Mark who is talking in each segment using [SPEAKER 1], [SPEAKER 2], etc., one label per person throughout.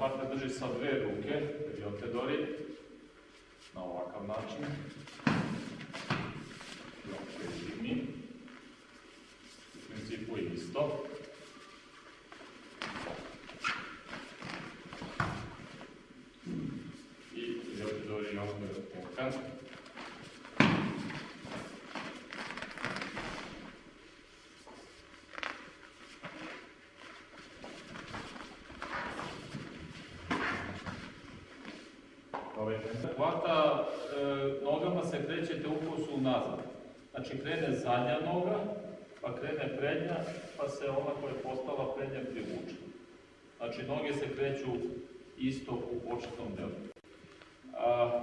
[SPEAKER 1] partner drži sa dve ruke, vidite Dori, na ovakav način. Lopte digni. U principu isto. I vidite Dori ovdje pokaz. Hvata, e, nogama se krećete u kosu nazad. Znači krene zadnja noga, pa krene prednja, pa se ona koja je postala prednja privuče. Znači noge se kreću isto u početnom delu. A,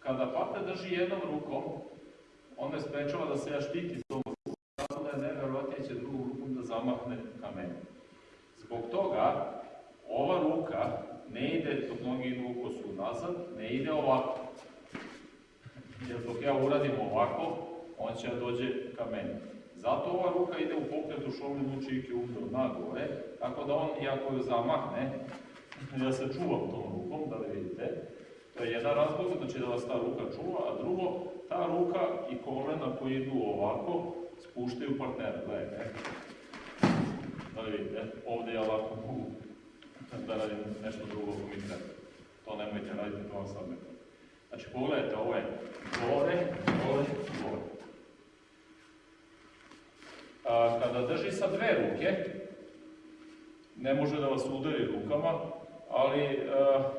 [SPEAKER 1] kada partner drži jednom rukom, on ne sprečava da se ja štiti tom rukom, tako da je nevjerovatnije će drugom rukom da zamahne ka meni. Zbog toga, ova ruka ne ide dok noge idu u nazad, ne ide ovako. Jer dok ja uradim ovako, on će da dođe ka meni. Zato ova ruka ide u pokretu šolni lučike umro na gore, tako da on, iako ju zamahne, ja se čuvam tom rukom, da li vidite, to je jedan razlog, znači da vas ta ruka čuva, a drugo, ta ruka i kolena koji idu ovako, spuštaju partnera, gledajte. Da li vidite, ovdje ja ovako mogu da radim nešto drugo ako mi. To nemojte raditi, to vam sad Znači, pogledajte, ovo je gore, gore, gore. A, kada drži sa dve ruke, ne može da vas udari rukama, ali a,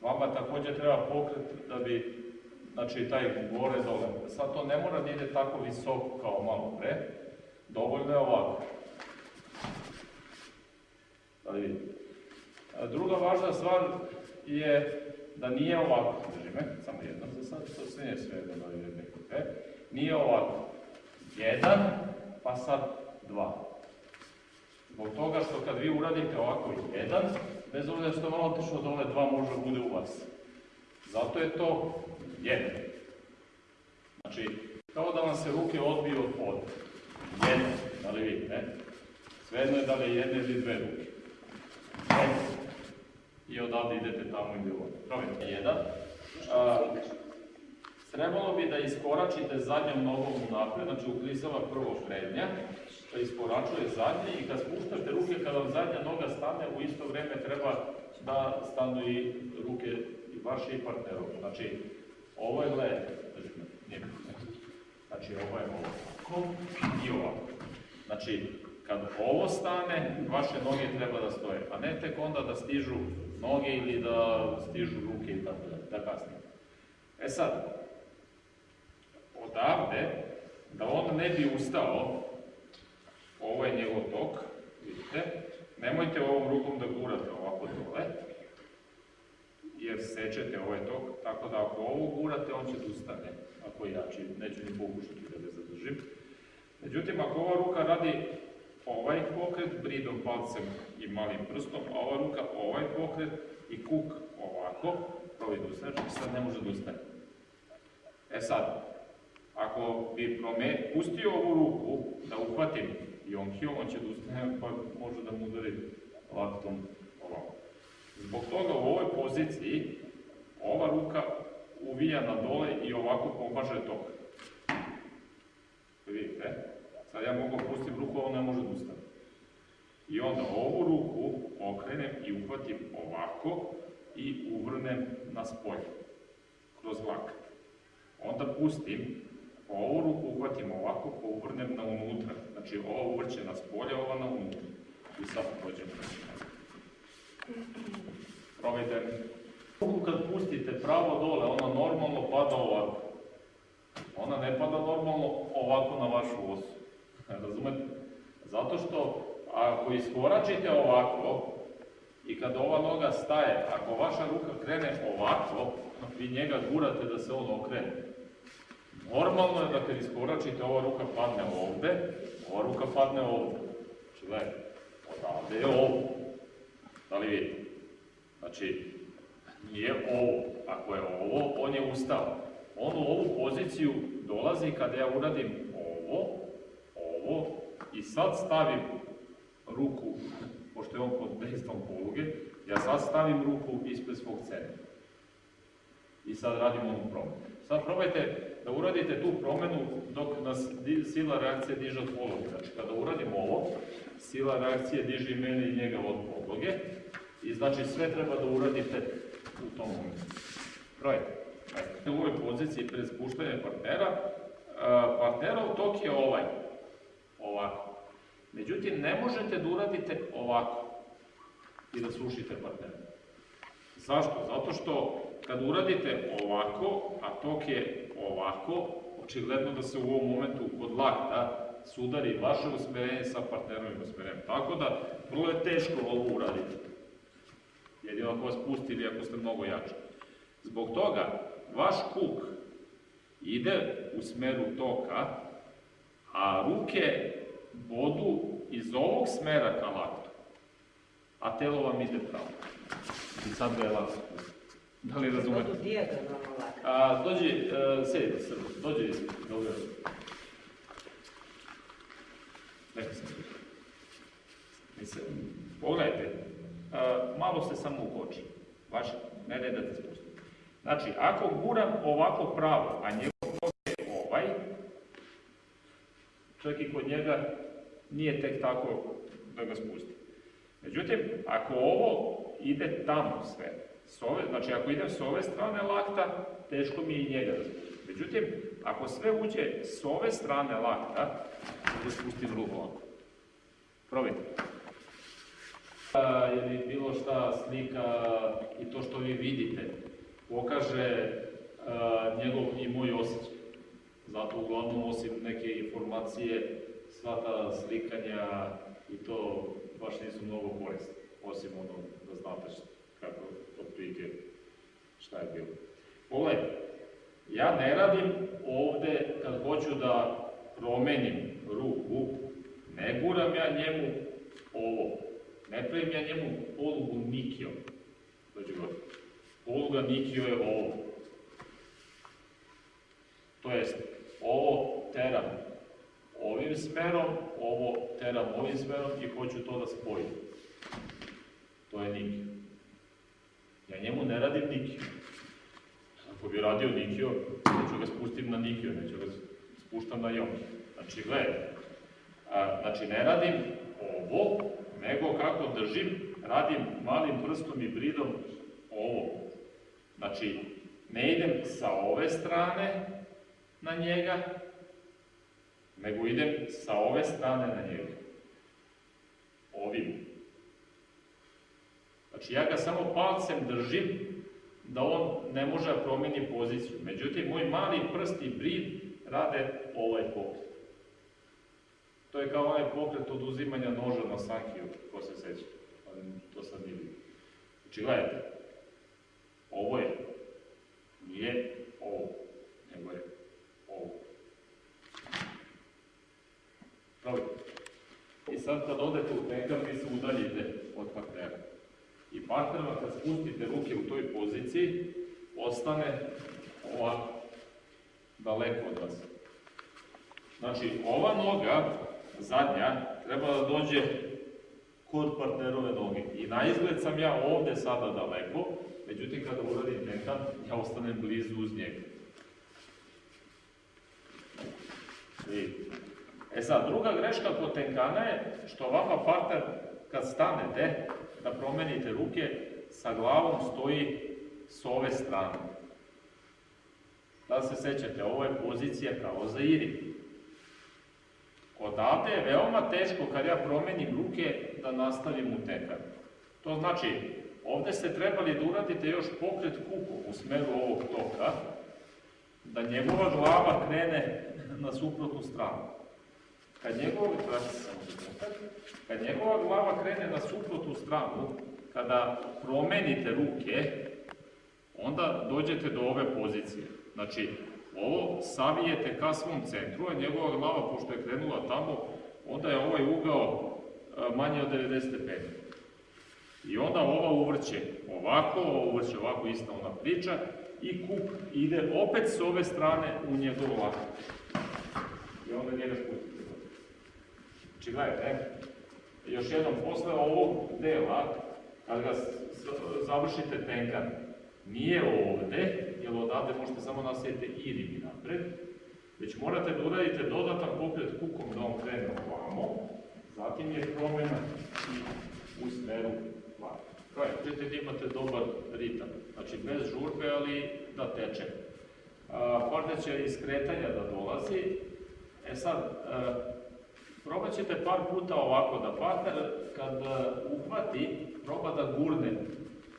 [SPEAKER 1] vama također treba pokret da bi, znači taj gore dole. Sad to ne mora da ide tako visoko kao malo pre, dovoljno je ovako. Da vidite. Druga važna stvar je da nije ovako, drži me, samo jedno za sad, to sve nije sve jedno da vidite neko Nije ovako. Jedan, pa sad dva. Zbog toga što kad vi uradite ovako jedan, bez obzira što je malo otišlo dole, dva može da bude u vas. Zato je to jedan. Znači, kao da vam se ruke odbiju od jedan, da li vidite, Svejedno je da li je jedne ili dve ruke. I odavde idete tamo ili ovdje. Probajte jedan. trebalo bi da iskoračite zadnjom nogom napred, znači uklisava prvo prednja, da iskoračuje zadnje i kad spuštate ruke, kada vam zadnja noga stane, u isto vrijeme treba da stanu i ruke i vaše i partnerove. Znači, ovo je, gledajte, znači ovo je ovako i ovako. Znači, kad ovo stane, vaše noge treba da stoje, a ne tek onda da stižu noge ili da stižu ruke i tako da, da kasnije. E sad, odavde, da on ne bi ustao, ovo je njegov tok, vidite, nemojte ovom rukom da gurate ovako dole, jer sečete ovaj tok, tako da ako ovo gurate, on će da ustane, ako jači, neću ni pokušati da ga zadržim. Međutim, ako ova ruka radi ovaj pokret bridom, palcem i malim prstom, a ova ruka ovaj pokret i kuk ovako, probi da ustane, znači sad ne može da ustane. E sad, ako bi prome, pustio ovu ruku da uhvatim Jonkio, on će da ustane, pa može da mu udari laktom ovako. Zbog toga u ovoj poziciji ova ruka uvija na dole i ovako pomaže tok. Vidite? Sad ja mogu pustiti ruku, on ne može da ustane. I onda ovu ruku okrenem i uhvatim ovako i uvrnem na spolje, kroz lakat. Onda pustim, ovu ruku uhvatim ovako, pa uvrnem na unutra. Znači ova uvrće na spolje, ova na unutra. I sad dođem Probajte. Ruku kad pustite pravo dole, ona normalno pada ovako. Ona ne pada normalno ovako na vašu osu. Razumete? Zato što ako iskoračite ovako i kad ova noga staje, ako vaša ruka krene ovako, vi njega gurate da se on okrene. Normalno je da kad iskoračite, ova ruka padne ovde, ova ruka padne ovde. Znači, gledajte, odavde je ovo. Da li vidite? Znači, nije ovo. Ako je ovo, on je ustao. On u ovu poziciju dolazi kada ja uradim ovo, i sad stavim ruku pošto je on pod dejstvom poluge, ja sad stavim ruku ispred svog centra. I sad radimo onu promenu. Sad probajte da uradite tu promenu dok nas sila reakcije diže od poluge. Znači, kada uradim ovo, sila reakcije diže i mene i njega od podloge. I znači sve treba da uradite u tom momentu. Probajte. U ovoj poziciji pred spuštanje partnera, partnerov tok je ovaj. Ovako. Međutim, ne možete da uradite ovako i da sušite partnera. Zašto? Zato što kad uradite ovako, a tok je ovako, očigledno da se u ovom momentu kod lakta sudari vaše usmerenje sa partnerovim usmerenjem. Tako da, vrlo je teško ovo uraditi. Jedino ako vas pusti ili ako ste mnogo jači. Zbog toga, vaš kuk ide u smeru toka, a ruke bodu iz ovog smera ka laktu, a telo vam ide pravo. I sad ga je spustiti. Da li razumete?
[SPEAKER 2] Budu dijagonalno lako.
[SPEAKER 1] A, dođi, e, sedi, Srbo, dođi, dobro. Neki sam. Mislim, pogledajte, a, malo se samo ukoči. Baš, ne ne da te spustim. Znači, ako guram ovako pravo, a njegov tok je ovaj, čak i kod njega nije tek tako da ga spusti. Međutim, ako ovo ide tamo sve, s ove, znači ako idem s ove strane lakta, teško mi je i njega da. Međutim, ako sve uđe s ove strane lakta, da spustim ruku ovako. Probajte. A, Ili bilo šta slika i to što vi vidite, pokaže a, njegov i moj osjećaj. Zato uglavnom osim neke informacije, sva ta slikanja i to baš nisu mnogo korisni, osim ono da znate šta, kako otprilike šta je bilo. Pogledajte, ja ne radim ovde kad hoću da promenim ruku, ne guram ja njemu ovo, ne pravim ja njemu polugu nikijom. Dođe god. Poluga nikio je ovo. To jest, ovo teram ovim smerom, ovo teram ovim smerom i hoću to da spojim. To je nikio. Ja njemu ne radim nikio. Ako bi radio nikio, neću ga spustim na nikio, neću ga spuštam na jom. Znači, gledajte, a, znači ne radim ovo, nego kako držim, radim malim prstom i bridom ovo. Znači, ne idem sa ove strane na njega, nego idem sa ove strane na njega. Ovim. Znači, ja ga samo palcem držim, da on ne može da promeni poziciju. Međutim, moj mali prst i brid rade ovaj pokret. To je kao onaj pokret oduzimanja noža na sankiju, ko se seća. To sad nije. Znači, gledajte, ovo je, nije ovo, nego je ovo. Probajte. I sad kad odete u penkar, vi se udaljite od partnera. I partnerima kad spustite ruke u toj poziciji, ostane ovako, daleko od vas. Znači, ova noga, zadnja, treba da dođe kod partnerove noge. I na izgled sam ja ovde sada daleko, međutim kada uradim tenkan, ja ostanem blizu uz njega. Vidite. E sad, druga greška kod tenkana je što vama partner, kad stanete, da promenite ruke, sa glavom stoji s ove strane. Da se sećate, ovo je pozicija kao za iri. Odavde je veoma teško kad ja promenim ruke da nastavim u tenkan. To znači, ovde ste trebali da uradite još pokret kuku u smeru ovog toka, da njegova glava krene na suprotnu stranu. Kad njegova, trenutak, kad njegova glava krene na suprotnu stranu, kada promenite ruke, onda dođete do ove pozicije. Znači, ovo savijete ka svom centru, a njegova glava, pošto je krenula tamo, onda je ovaj ugao a, manje od 90 stepeni. I onda ova uvrće ovako, ova uvrće ovako, ista ona priča, i kup ide opet s ove strane u njegov lakat. I onda njega spustite. Znači, gledajte, Još jednom, posle ovog dela, kad ga završite tenkan, nije ovde, jer odavde možete samo nastaviti iribi napred, već morate da uradite dodatan pokret kukom da on krene ovamo, zatim je promjena i u smeru. Kraj, ćete da imate dobar ritam, znači bez žurbe, ali da teče. A, Partner će iz kretanja da dolazi, e sad, e, probat ćete par puta ovako, da partner kad e, uhvati, proba da gurne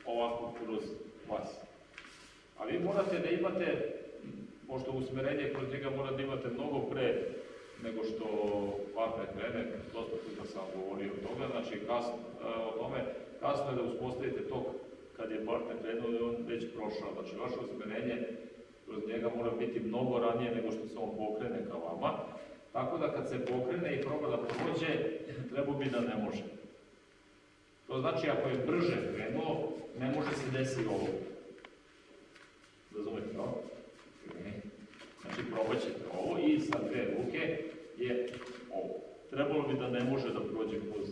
[SPEAKER 1] ovako kroz vas. A vi morate da imate, pošto usmerenje kroz njega mora da imate mnogo pre nego što partner krene, dosta puta sam govorio o toga, znači kasno, e, o tome, kasno je da uspostavite tok kad je partner krenuo i on već prošao, znači vaše usmerenje kroz njega mora biti mnogo ranije nego što se on pokrene ka vama, tako da kad se pokrene i proba da prođe, treba bi da ne može. To znači ako je brže krenuo, ne može se desiti ovo. Razumete? Ne. Znači probat ćete ovo i sa dve ruke je ovo. Trebalo bi da ne može da prođe kroz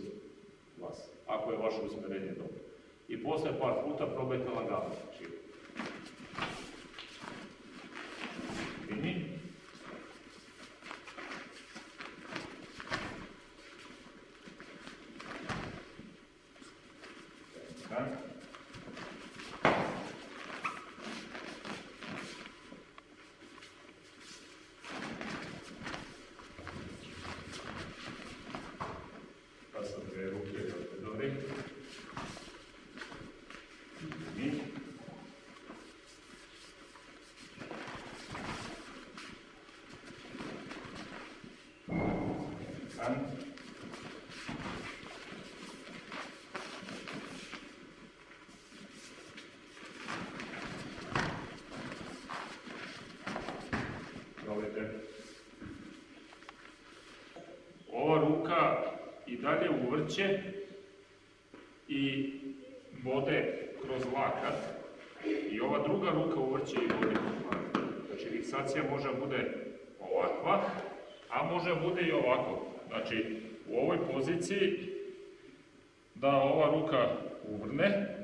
[SPEAKER 1] vas, ako je vaše usmerenje dobro. I posle par puta probajte lagano. Znači, Така. Probajte. Ova ruka i dalje uvrće i vode kroz lakat i ova druga ruka uvrće i vode kroz lakat. Znači fiksacija može da bude ovakva, a može da bude i ovako. Znači u ovoj poziciji da ova ruka uvrne,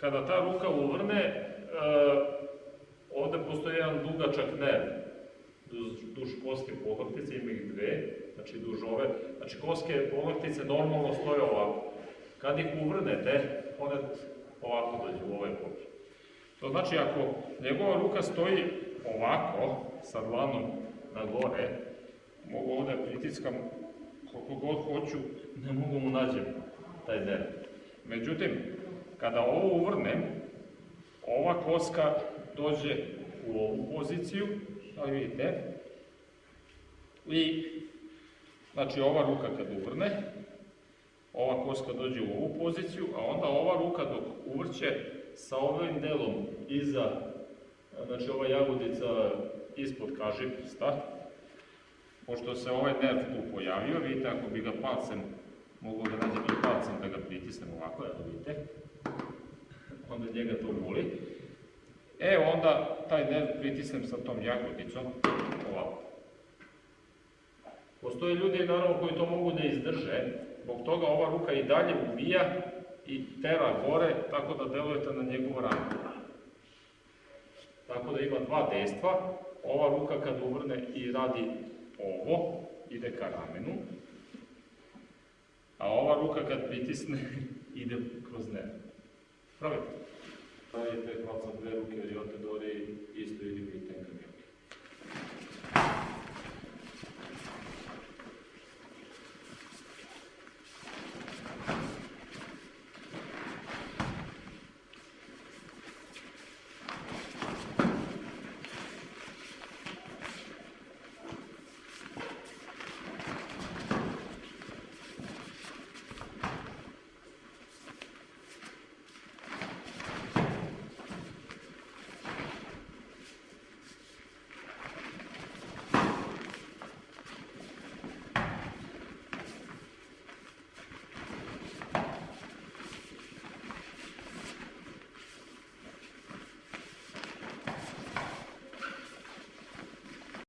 [SPEAKER 1] kada ta ruka uvrne, e, ovde postoji jedan dugačak nerv, duž, koske pohrtice, ima ih dve, znači duž ove, znači koske pohrtice normalno stoje ovako. Kad ih uvrnete, one ovako dođu u ovaj pokret. To znači ako njegova ruka stoji ovako, sa dlanom na gore, mogu ovde pritiskam koliko god hoću, ne mogu mu nađem taj nerv. Međutim, kada ovo uvrnem, ova koska dođe u ovu poziciju, ali vidite, i znači ova ruka kad uvrne, ova koska dođe u ovu poziciju, a onda ova ruka dok uvrće sa ovim delom iza, znači ova jagodica ispod kažiprsta, pošto se ovaj nerv tu pojavio, vidite ako bi ga palcem, mogu da nađem i palcem da ga pritisnem ovako, evo vidite, onda njega to boli. E, onda taj nerv pritisnem sa tom jagodicom, ovako. Postoje ljudi, naravno, koji to mogu da izdrže, zbog toga ova ruka i dalje ubija i tera gore, tako da delujete na njegovu ranu. Tako da ima dva dejstva, ova ruka kad uvrne i radi ovo, ide ka ramenu, a ova ruka kad pritisne, ide kroz nerv. Pravite? Pravite hvala sa dve ruke, jer i ote dori isto ili vi tenka